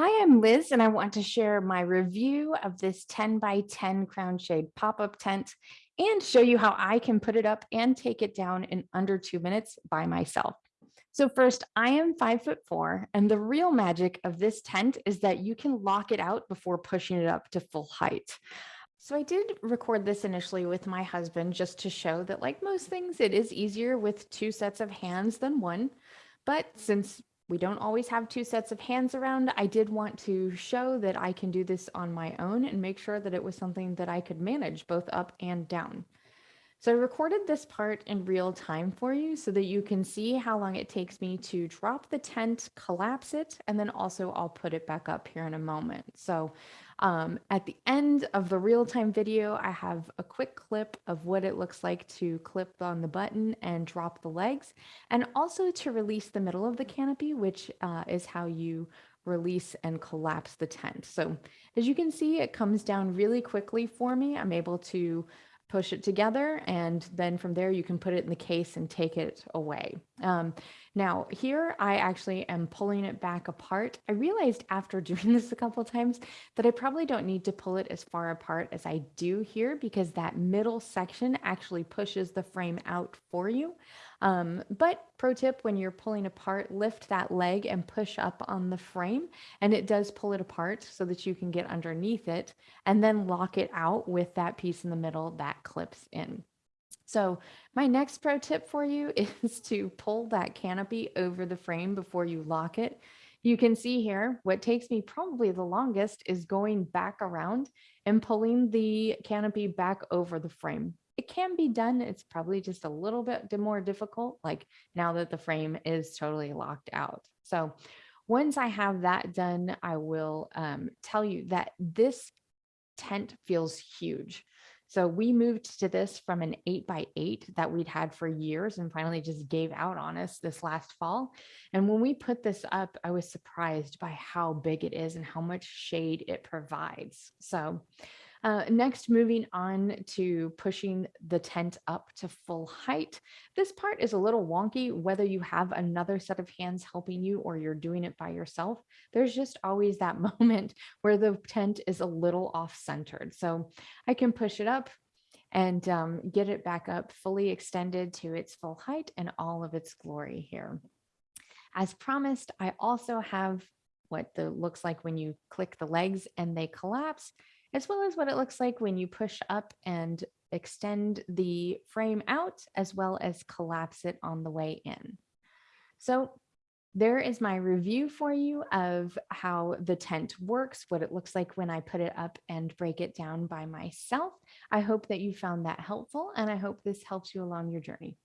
Hi, I'm Liz, and I want to share my review of this 10 by 10 crown shade pop-up tent and show you how I can put it up and take it down in under two minutes by myself. So first, I am five foot four, and the real magic of this tent is that you can lock it out before pushing it up to full height. So I did record this initially with my husband just to show that like most things, it is easier with two sets of hands than one. But since we don't always have two sets of hands around. I did want to show that I can do this on my own and make sure that it was something that I could manage both up and down. So I recorded this part in real time for you so that you can see how long it takes me to drop the tent, collapse it, and then also I'll put it back up here in a moment. So um, at the end of the real-time video, I have a quick clip of what it looks like to clip on the button and drop the legs, and also to release the middle of the canopy, which uh, is how you release and collapse the tent. So as you can see, it comes down really quickly for me. I'm able to push it together and then from there you can put it in the case and take it away. Um, now here I actually am pulling it back apart. I realized after doing this a couple times that I probably don't need to pull it as far apart as I do here because that middle section actually pushes the frame out for you. Um, but pro tip, when you're pulling apart, lift that leg and push up on the frame and it does pull it apart so that you can get underneath it and then lock it out with that piece in the middle clips in. So my next pro tip for you is to pull that canopy over the frame before you lock it. You can see here, what takes me probably the longest is going back around and pulling the canopy back over the frame it can be done. It's probably just a little bit more difficult, like now that the frame is totally locked out. So once I have that done, I will um, tell you that this tent feels huge. So we moved to this from an eight by eight that we'd had for years and finally just gave out on us this last fall. And when we put this up, I was surprised by how big it is and how much shade it provides. So uh, next, moving on to pushing the tent up to full height. This part is a little wonky, whether you have another set of hands helping you or you're doing it by yourself. There's just always that moment where the tent is a little off centered. So I can push it up and um, get it back up fully extended to its full height and all of its glory here. As promised, I also have what the looks like when you click the legs and they collapse as well as what it looks like when you push up and extend the frame out, as well as collapse it on the way in. So there is my review for you of how the tent works, what it looks like when I put it up and break it down by myself. I hope that you found that helpful and I hope this helps you along your journey.